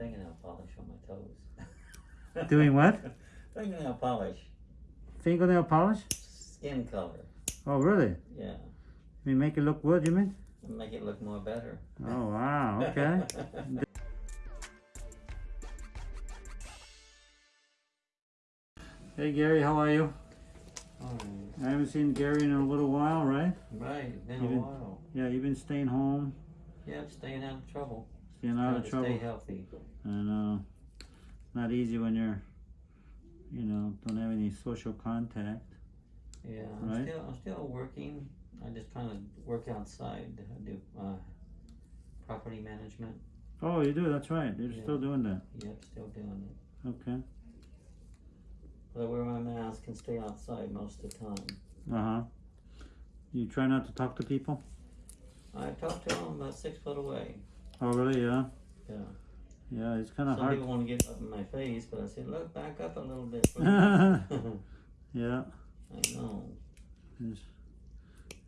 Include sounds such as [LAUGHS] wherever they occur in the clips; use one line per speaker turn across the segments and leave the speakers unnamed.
fingernail polish on my toes. [LAUGHS]
Doing what?
fingernail polish,
Fingernail polish?
skin color.
Oh, really?
Yeah,
You make it look good, you mean?
make it look more better.
Oh, [LAUGHS] wow, okay. [LAUGHS] hey, Gary, how are you? I haven't seen Gary in a little while, right?
Right, been a
Even-
while.
Yeah, you've been staying home,
Yep, staying out of trouble.
Staying out of trouble.
Stay healthy.
And, uh, not easy when you're, you know, don't have any social contact.
Yeah, I'm still I'm still working. I just kind of work outside. I do uh, property management.
Oh, you do, that's right. You're
Yeah.
still doing that.
Yep, still doing it.
Okay.
But I wear my mask and stay outside most of the time.
Uh-huh. You try not to talk to people?
I talk to them about six foot away.
Oh, really? Yeah.
Yeah.
Yeah, it's kind of
Some
hard.
people want to get up in my face, but I said, look, back up a little bit. [LAUGHS]
yeah. [LAUGHS]
I know.
It's,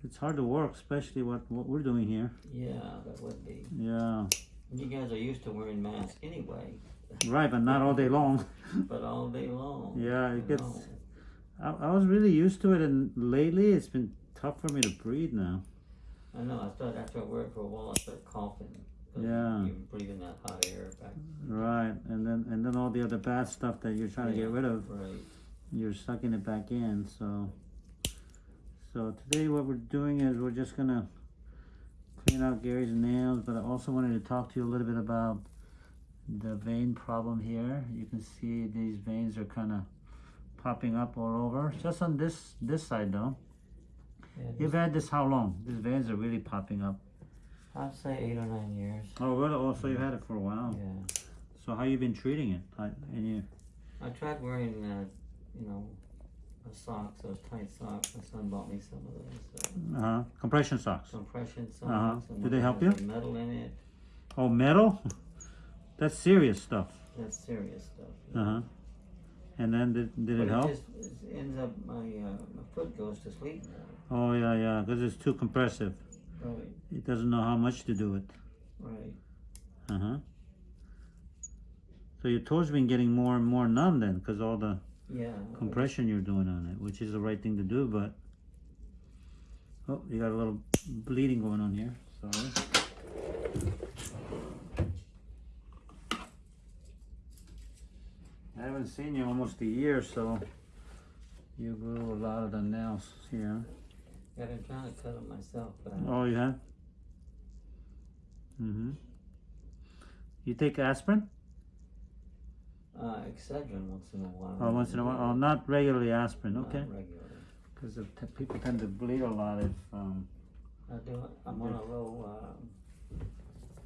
it's hard to work, especially what, what we're doing here.
Yeah, that would be.
Yeah.
You guys are used to wearing masks anyway,
Right, but not all day long. [LAUGHS]
but all day long.
Yeah,
I
it gets-
know.
I, I was really used to it, and lately it's been tough for me to breathe now.
I know. I started after I worked for a while. I started coughing.
Yeah.
You're breathing that hot air back.
Right, and then and then all the other bad stuff that you're trying to get rid of,
Right.
you're sucking it back in. So, so today what we're doing is we're just gonna clean out Gary's nails, but I also wanted to talk to you a little bit about the vein problem here. You can see these veins are kind of popping up all over, just on this this side though.
Yeah,
You've had this how long? These veins are really popping up.
I'd say eight or nine years.
Oh, really? Oh, so you've had it for a while.
Yeah.
So how you been treating it? I- And you,
I tried wearing, uh, you know, a socks, those tight socks. My son bought me some of those uh,
uh, compression socks.
compression socks.
Uh-huh.
and
Do they help you?
Metal in it.
Oh, metal? That's serious stuff.
That's serious stuff.
Uh huh. And then did, did
But
it help?
It just ends up my uh, my foot goes to sleep now.
Oh yeah, yeah, because it's too compressive. It doesn't know how much to do it.
Right.
Uh huh. So your toes been getting more and more numb then, because all the
Yeah.
compression you're doing on it, which is the right thing to do. But oh, you got a little bleeding going on here. Sorry. I haven't seen you almost a year, so you grew a lot of the nails here.
Yeah, I've been trying to cut them myself, but
Oh, you have? Mm-hmm. You take aspirin?
uh, Excedrin once in a while.
Oh, once in a while. Oh, not regularly aspirin.
Not
Okay. Because t- people tend to bleed a lot if. Um,
I do. I'm on a low um,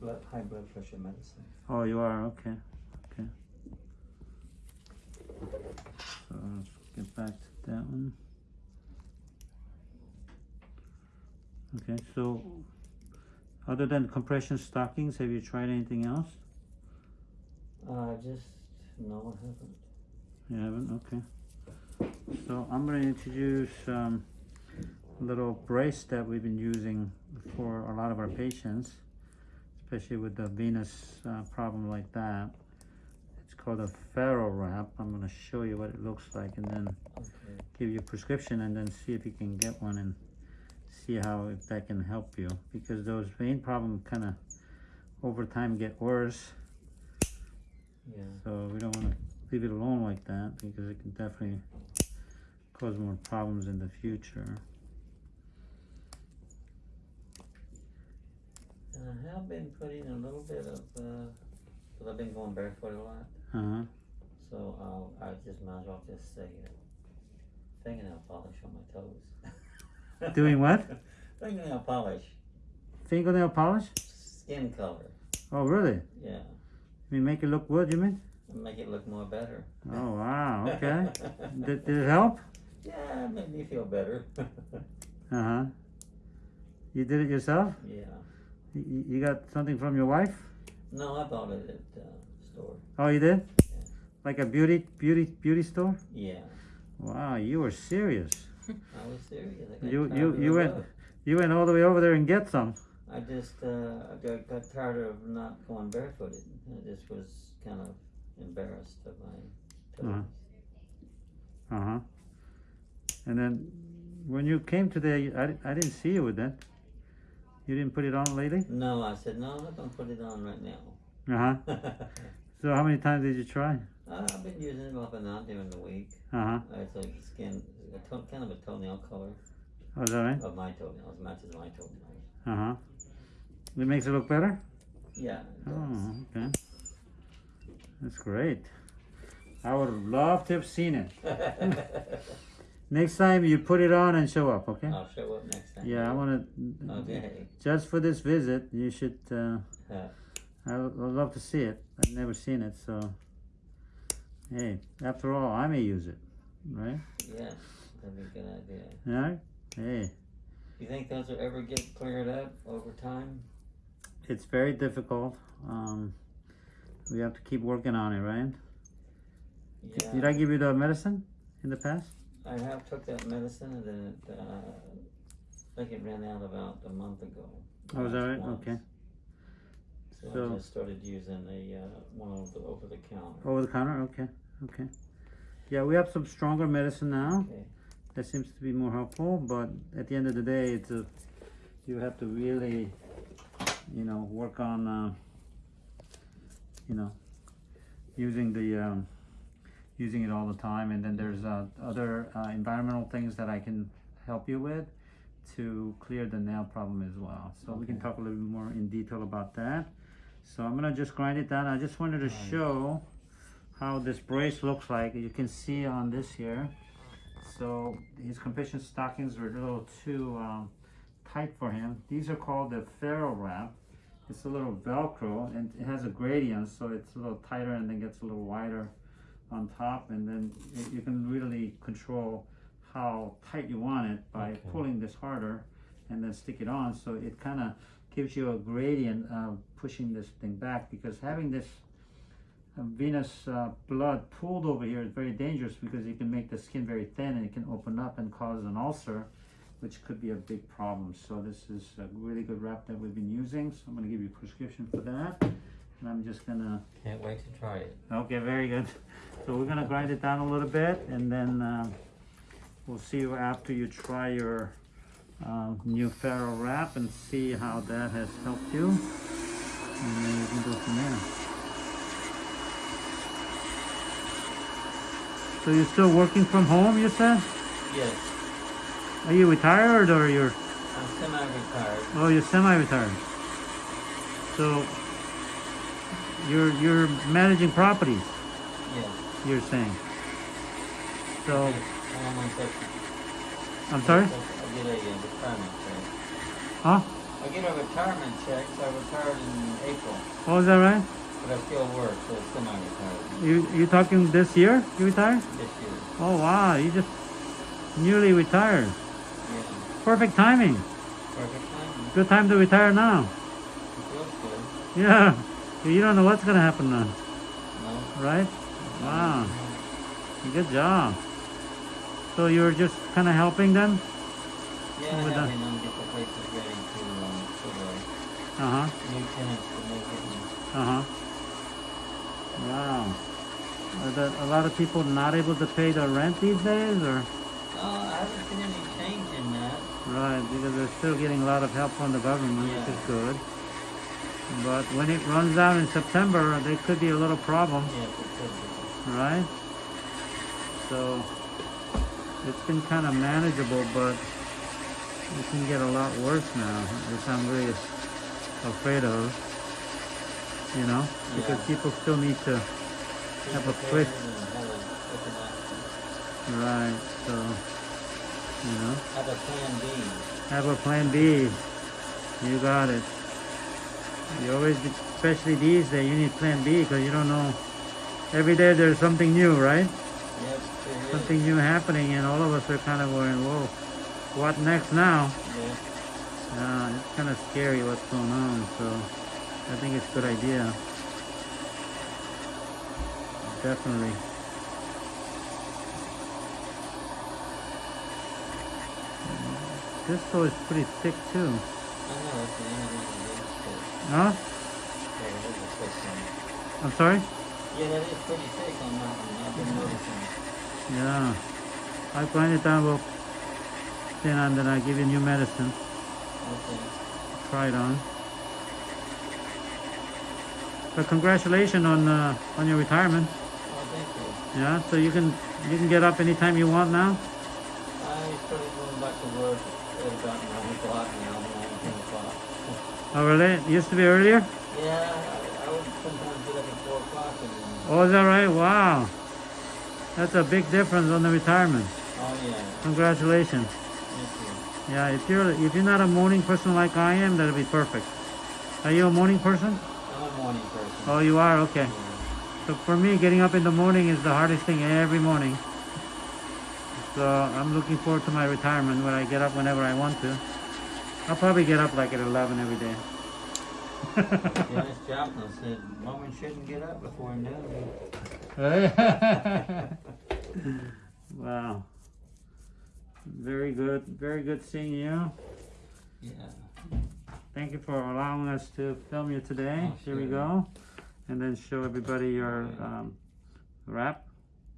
blood, high blood pressure medicine.
oh, you are. Okay. Okay. So let's get back to that one. Okay. So, other than compression stockings, have you tried anything else?
Uh, just no, I haven't.
You haven't? Okay. So I'm going to introduce um, a little brace that we've been using for a lot of our patients, especially with the venous uh, problem like that. It's called a FarrowWrap. I'm going to show you what it looks like and then
Okay.
give you a prescription and then see if you can get one and see how if that can help you because those vein problems kind of over time get worse
Yeah.
so we don't want to leave it alone like that because it can definitely cause more problems in the future.
And I have been putting a little bit of, uh, cause I've been going barefoot a lot,
Uh-huh.
so I'll, I just might as well just say uh, fingernail polish on my toes. [LAUGHS]
Doing what? [LAUGHS]
fingernail polish,
Fingernail polish?
skin color.
Oh, really?
Yeah,
You make it look good, you mean?
make it look more better.
Oh, wow, [LAUGHS] okay. did, did it help?
yeah, it made me feel better. [LAUGHS]
Uh-huh. You did it yourself?
yeah.
You, you got something from your wife?
No, I bought it at uh, store.
Oh, you did?
Yeah.
Like a beauty, beauty, beauty store?
Yeah,
Wow, you were serious.
I was serious. I got
You,
tired
you,
of
you
the
went, you went all the way over there and get some.
I just uh, I got, got tired of not going barefooted. I just was kind of embarrassed of my
Uh-huh.
toes.
Uh huh. And then when you came today, I, di- I didn't see you with that. You didn't put it on lately?
No, I said, no, I'm not gonna put it on right now.
Uh huh. [LAUGHS] So how many times did you try?
Uh, I've been using it off and on during the week.
Uh huh.
Uh, It's like skin, a to- kind of a toenail color
Oh, is that right?
of my toenails, matches my toenails.
Uh huh. It makes it look better?
Yeah, it
Oh, okay. That's great. I would love to have seen it. [LAUGHS] Next time you put it on and show up, okay?
I'll show up next time.
Yeah, I want to.
Okay.
Just for this visit, you should. Uh,
Yeah.
I would I'd love to see it. I've never seen it, so. Hey, after all, I may use it, right?
Yeah, that'd be a good idea.
Yeah. Hey,
You think those will ever get cleared up over time?
it's very difficult. Um, we have to keep working on it, right?
Yeah.
Did I give you the medicine in the past?
I have took that medicine and then it, uh, I think it ran out about a month ago.
Oh, is that right?
once.
Okay.
So,
So-
I just started using the, uh, one of the over the counter.
Over the counter? Okay. Okay. Yeah, we have some stronger medicine now.
Okay.
That seems to be more helpful, but at the end of the day, it's a, you have to really, you know, work on, uh, you know, using the, um, using it all the time. And then there's uh, other uh, environmental things that I can help you with to clear the nail problem as well. So we can talk a little bit more in detail about that. So I'm gonna just grind it down. I just wanted to show how this brace looks like. You can see on this here. So his compression stockings were a little too um, tight for him. These are called the FarrowWrap. It's a little Velcro and it has a gradient, so it's a little tighter and then gets a little wider on top. And then you can really control how tight you want it by
Okay.
pulling this harder and then stick it on. So it kind of gives you a gradient of pushing this thing back because having this venous uh, blood pooled over here is very dangerous because it can make the skin very thin and it can open up and cause an ulcer, which could be a big problem. So this is a really good wrap that we've been using. So I'm gonna give you a prescription for that. And I'm just gonna,
Can't wait to try it.
okay, very good. So we're gonna grind it down a little bit and then uh, we'll see you after you try your uh, new FarrowWrap and see how that has helped you. And then you can go from there. So you're still working from home, you said?
Yes,
Are you retired or you're,
I'm semi-retired.
oh, you're semi-retired? So you're, you're managing properties,
Yes.
you're saying? So,
I'm on my social-
I'm sorry?
I get a uh, retirement check.
Huh?
I get a retirement check, so I retired in April,
Oh, is that right?
But I still work, so it's semi-retired
You, you talking this year, you retired?
this year.
Oh, wow, you just newly retired.
Yeah,
Perfect timing.
perfect time.
Good time to retire now.
It feels good.
Yeah. You don't know what's gonna happen now,
No?
right? Wow. Good job. So you're just kind of helping them?
Yeah,
With the-
having them get the places ready to, um,
Uh huh.
new tenants to move in.
Uh huh. Wow. Are there a lot of people not able to pay the rent these days, or
Uh, I haven't seen any change in that.
right? Because they're still getting a lot of help from the government, which is good. But when it runs out in September, there could be a little problem,
Yes, it could be.
right? So it's been kind of manageable, but it can get a lot worse now, which I'm really afraid of. You know, because
Yeah.
people still need to Have a
prepared
quick-
and have a quick action.
Right, so, you know,
Have a plan B.
have a plan B. You got it. You always, especially these days, you need plan B because you don't know. Every day there's something new, right?
Is.
Something new happening, and all of us are kind of going, whoa, what next now?
Yeah.
Uh, it's kind of scary what's going on, so I think it's a good idea. Definitely. This though is pretty thick too.
I know, it's the end of the day.
Huh?
Okay, it is a quick one.
I'm sorry?
Yeah, that is pretty thick on that one. I've been noticing.
Yeah. I grind it down real thin and then I give you new medicine.
Okay.
Try it on. But congratulations on uh, on your retirement.
Oh, thank you.
Yeah, so you can you can get up anytime you want now.
I started going back to work at about nine o'clock now, nine, ten o'clock.
Oh really? It used to be earlier?
Yeah, I, I would sometimes get up at four o'clock
Oh, is that right? Wow. That's a big difference on the retirement.
oh yeah,
Congratulations.
thank you.
Yeah, if you're if you're not a morning person like I am, that'll be perfect. Are you a morning person?
I'm a morning person.
Oh, you are. Okay.
Yeah.
So for me, getting up in the morning is the hardest thing every morning. So I'm looking forward to my retirement when I get up whenever I want to. I'll probably get up like at 11 every day. [LAUGHS]
Dennis [LAUGHS] Joplin said, woman shouldn't get up before noon. [LAUGHS]
wow. Very good. Very good seeing you.
Yeah.
Thank you for allowing us to film you today.
Oh,
Here we go. And then show everybody your um, wrap.